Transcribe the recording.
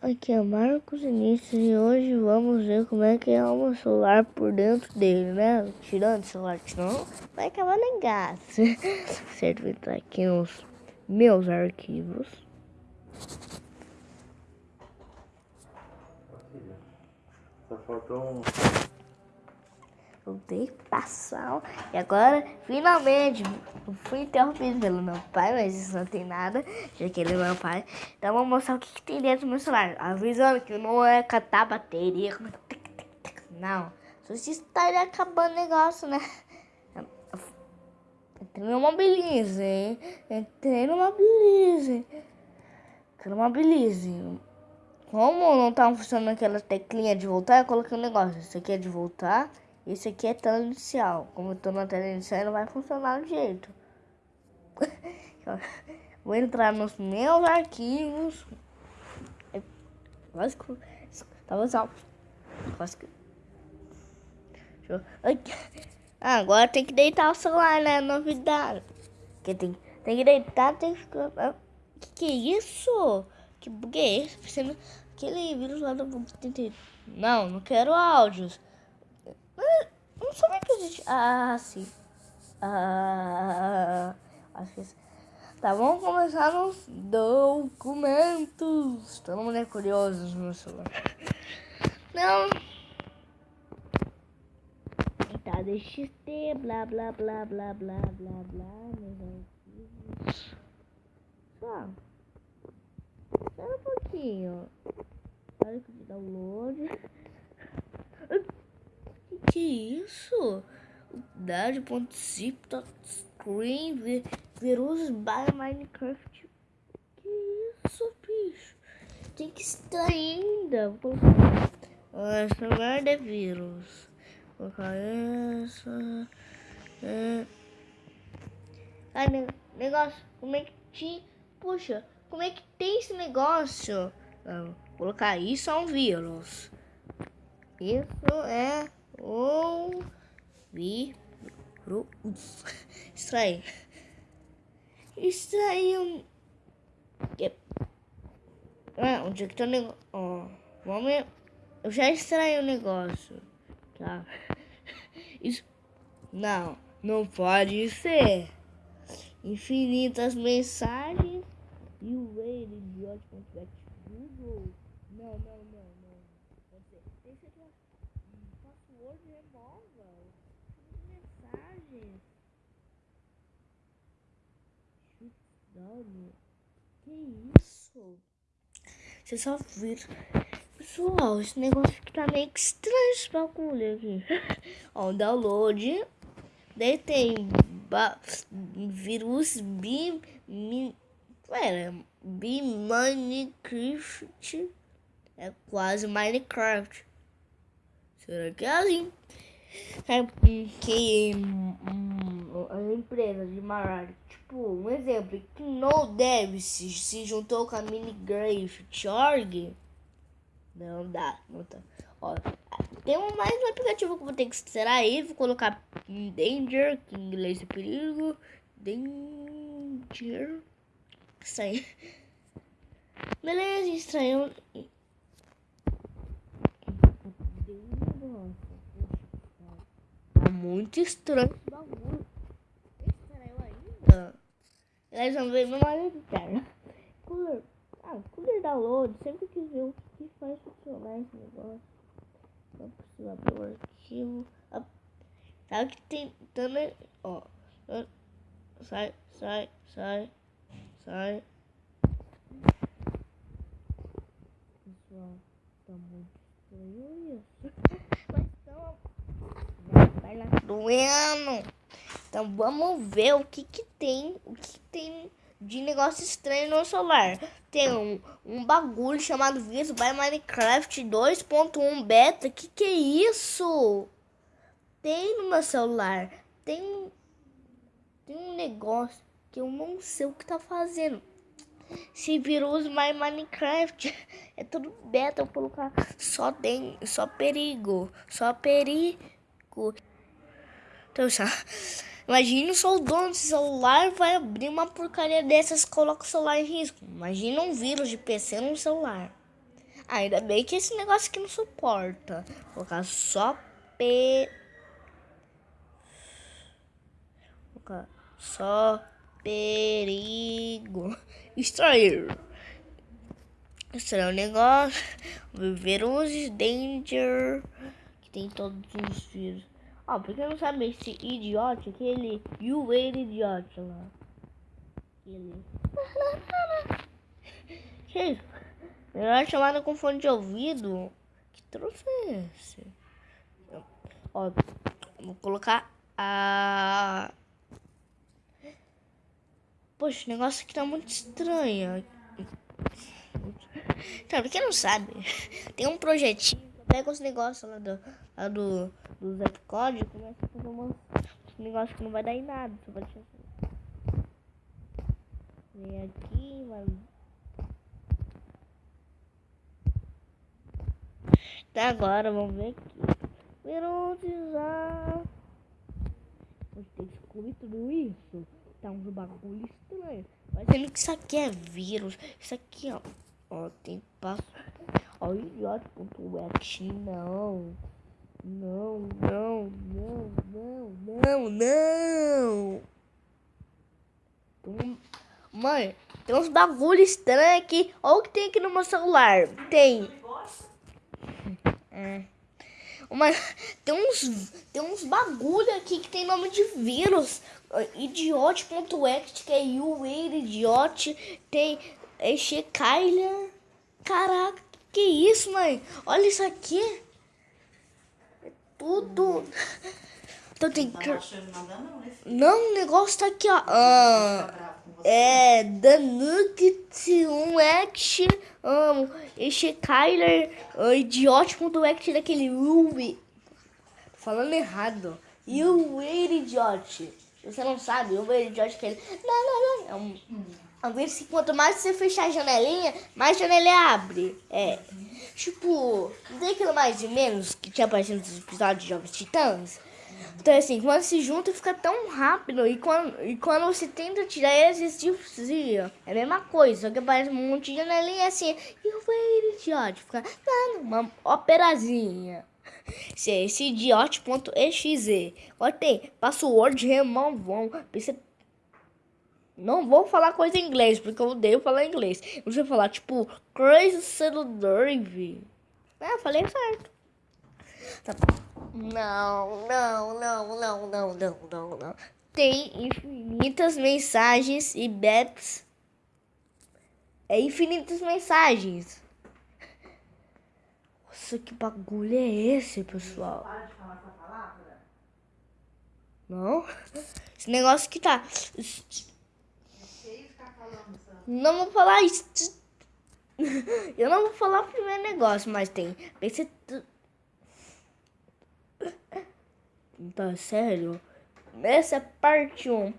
Aqui é Marcos Início e hoje vamos ver como é que é o celular por dentro dele, né? Tirando o celular, não vai acabar negaço. certo, vou entrar aqui nos meus arquivos. Só faltou um Voltei passar. E agora, finalmente, fui interrompido pelo meu pai, mas isso não tem nada, já que ele é meu pai. Então, vou mostrar o que, que tem dentro do meu celular. Avisando que não é catar bateria. Não. Só se estaria acabando o negócio, né? Entrei numa beleza, hein? Entrei numa beleza. Entrei numa beleza. Como não tá funcionando aquela teclinha de voltar, eu coloquei um negócio. Isso aqui é de voltar. Isso aqui é tela inicial. Como eu tô na tela inicial, não vai funcionar do jeito. Vou entrar nos meus arquivos. Que. Tava só. Quase que. Ah, agora tem que deitar o celular, né? Novidade. Que tem, tem que deitar, tem que ficar. Ah, que que é isso? Que bug é esse? Aquele vírus lá do. Não, não quero áudios. Não sabia que existe. Ah, sim. Ah, acho que. Tá, vamos começar nos documentos. Todo mundo é curioso no meu celular. Não. Tá, DXT, blá, blá, blá, blá, blá, blá, blá, arquivos. Só. Um pouquinho. Olha que download que isso? Dad.zip.screen virus by Minecraft. Que isso, bicho? Tem que estar ainda. Essa merda é vírus. Vou colocar essa. É. Ai, negócio, como é que te. Puxa, como é que tem esse negócio? Vou colocar isso é um vírus. Isso é ou vírus. Extrair. Extrair um. Ah, onde é que tá o negócio? Ó, vamos. Eu já extraí o negócio. Tá. Isso. Não, não pode ser. Infinitas mensagens. E o Wade de Google. Não, não, não, não. Pode ser. Tem que ser password remova. Mensagens. Dano. Que isso? Você só vira. Pessoal, esse negócio aqui tá meio que estranho esse bagulho aqui. Ó, download. Daí tem vírus BIM. Pera, BIM Minecraft. É quase Minecraft. Será que é assim? É que hum, as empresas de Marari, tipo, um exemplo, que no Dev se, se juntou com a Minigraft.org, não dá, não tá. Ó, tem mais um aplicativo que eu vou ter que extrair, vou colocar Danger, que em inglês é perigo, Danger, aí. Beleza, estranho. Tá muito estranho esse bagulho. Estranho ainda. Eles vão ver meu marido interno. Cooler. Ah, cooler download. Sempre quis ver o que faz funcionar esse negócio. Não precisa abrir o arquivo. Ah, que tem também. Ó. Sai, sai, sai, sai. Pessoal, tá muito estranho isso. doendo. Então vamos ver o que que tem, tem de negócio estranho no celular. Tem um, um bagulho chamado Vírus by Minecraft 2.1 Beta. Que que é isso? Tem no meu celular. Tem, tem um negócio que eu não sei o que tá fazendo. Esse vírus My Minecraft é tudo beta, eu vou colocar só tem, só perigo, só perigo. Então, já, imagina só o dono do celular vai abrir uma porcaria dessas coloca o celular em risco. Imagina um vírus de PC no celular. Ainda bem que esse negócio aqui não suporta. Vou colocar só P. Vou colocar só perigo. Extrair. Extrair o negócio. Viver os danger. Que tem todos os vírus. Ó, oh, porque não sabe esse idiota, aquele You Wait Idiot lá. Ele. que isso? Melhor chamada com fone de ouvido. Que troço é esse? Ó, vou colocar a. Poxa, o negócio aqui tá muito estranho. Tá, pra quem não sabe, tem um projetinho. Pega os negócios lá do, lá do, do Zepcode e começa a fazer umas, uns negócios que não vai dar em nada. Só vai Vem aqui, vai. Tá, agora vamos ver aqui. Viruzar. Vou ter que descobrir tudo isso. Tá uns bagulho estranho. Mas sendo que isso aqui é vírus. Isso aqui, ó. Ó, tem passo. Ó, idiota.exe. Não. Não, não, não, não, não, não. Mãe, tem uns bagulho estranho aqui. Olha o que tem aqui no meu celular. Tem. É. Mas tem uns, tem uns bagulho aqui que tem nome de vírus. Idiote.exe, que é you, idiot. Tem Eche Kyler. Caraca, que isso, mãe? Olha isso aqui. Tudo. Então tem que. Não, o negócio tá aqui, ó. Ah, é. Danuke 1 Action. Um, este Kyler. Uh, Idiot.exe daquele Ruby. Falando errado. You wait, idiot. Você não sabe, eu wait, idiot que ele. Não, não, não. É um. A ver se quanto mais você fechar a janelinha, mais a janelinha abre. É. Tipo, não aquilo mais e menos que tinha aparecido nos episódios de Jovens Titãs? Então, assim, quando se junta, fica tão rápido. E quando, e quando você tenta tirar eles, desvia. É a mesma coisa, só que aparece um monte de janelinha assim. E o velho idiota fica dando uma operazinha. Esse é esse idiote.exe. Olha, tem password removão. Você não vou falar coisa em inglês, porque eu odeio falar inglês. Você vou falar, tipo, crazy drive. É, falei certo. Tá Não, não, não, não, não, não, não, não. Tem infinitas mensagens e beps. É infinitas mensagens. Nossa, que bagulho é esse, pessoal? Não? Esse negócio que tá. Não vou falar isso. Eu não vou falar o primeiro negócio, mas tem. Pense. Tá sério? Essa é parte 1.